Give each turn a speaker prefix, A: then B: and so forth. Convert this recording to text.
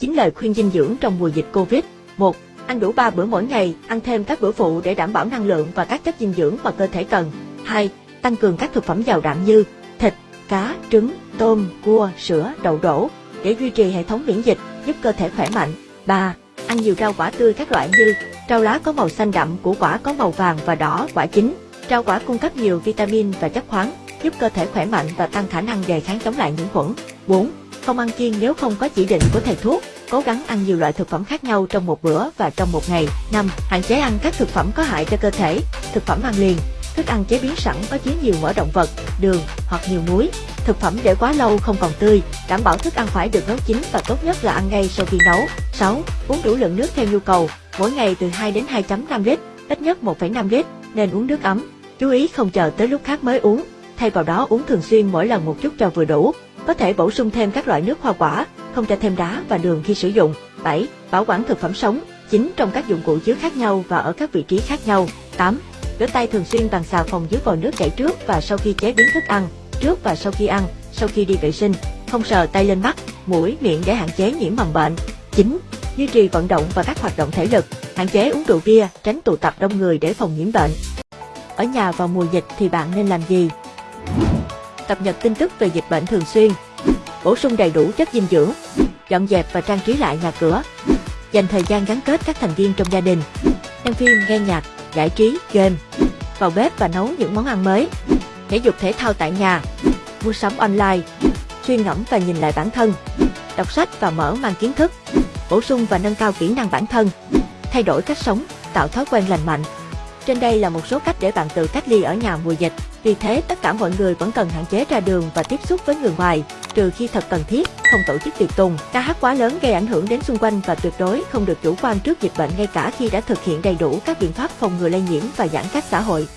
A: 9 lời khuyên dinh dưỡng trong mùa dịch Covid. 1. Ăn đủ 3 bữa mỗi ngày, ăn thêm các bữa phụ để đảm bảo năng lượng và các chất dinh dưỡng mà cơ thể cần. 2. Tăng cường các thực phẩm giàu đạm như thịt, cá, trứng, tôm, cua, sữa, đậu đổ để duy trì hệ thống miễn dịch, giúp cơ thể khỏe mạnh. 3. Ăn nhiều rau quả tươi các loại như rau lá có màu xanh đậm, củ quả có màu vàng và đỏ, quả chín. Rau quả cung cấp nhiều vitamin và chất khoáng, giúp cơ thể khỏe mạnh và tăng khả năng đề kháng chống lại nhiễm khuẩn. 4. Không ăn kiêng nếu không có chỉ định của thầy thuốc. Cố gắng ăn nhiều loại thực phẩm khác nhau trong một bữa và trong một ngày. 5. Hạn chế ăn các thực phẩm có hại cho cơ thể. Thực phẩm ăn liền, thức ăn chế biến sẵn có chứa nhiều mỡ động vật, đường hoặc nhiều muối. Thực phẩm để quá lâu không còn tươi, đảm bảo thức ăn phải được nấu chín và tốt nhất là ăn ngay sau khi nấu. 6. Uống đủ lượng nước theo nhu cầu, mỗi ngày từ 2 đến 2.5 lít, ít nhất 1,5 lít, nên uống nước ấm. Chú ý không chờ tới lúc khác mới uống, thay vào đó uống thường xuyên mỗi lần một chút cho vừa đủ. Có thể bổ sung thêm các loại nước hoa quả, không cho thêm đá và đường khi sử dụng. 7. Bảo quản thực phẩm sống, chính trong các dụng cụ chứa khác nhau và ở các vị trí khác nhau. 8. Rửa tay thường xuyên bằng xà phòng dưới vòi nước chảy trước và sau khi chế biến thức ăn, trước và sau khi ăn, sau khi đi vệ sinh. Không sờ tay lên mắt, mũi, miệng để hạn chế nhiễm mầm bệnh. 9. Duy trì vận động và các hoạt động thể lực, hạn chế uống rượu bia, tránh tụ tập đông người để phòng nhiễm bệnh. Ở nhà vào mùa dịch thì bạn nên làm gì? Cập nhật tin tức về dịch bệnh thường xuyên, bổ sung đầy đủ chất dinh dưỡng, dọn dẹp và trang trí lại nhà cửa, dành thời gian gắn kết các thành viên trong gia đình, xem phim, nghe nhạc, giải trí, game, vào bếp và nấu những món ăn mới, thể dục thể thao tại nhà, mua sắm online, suy ngẫm và nhìn lại bản thân, đọc sách và mở mang kiến thức, bổ sung và nâng cao kỹ năng bản thân, thay đổi cách sống, tạo thói quen lành mạnh. Trên đây là một số cách để bạn tự cách ly ở nhà mùa dịch. Vì thế, tất cả mọi người vẫn cần hạn chế ra đường và tiếp xúc với người ngoài, trừ khi thật cần thiết, không tổ chức tiệc tùng. Ca hát quá lớn gây ảnh hưởng đến xung quanh và tuyệt đối không được chủ quan trước dịch bệnh ngay cả khi đã thực hiện đầy đủ các biện pháp phòng ngừa lây nhiễm và giãn cách xã hội.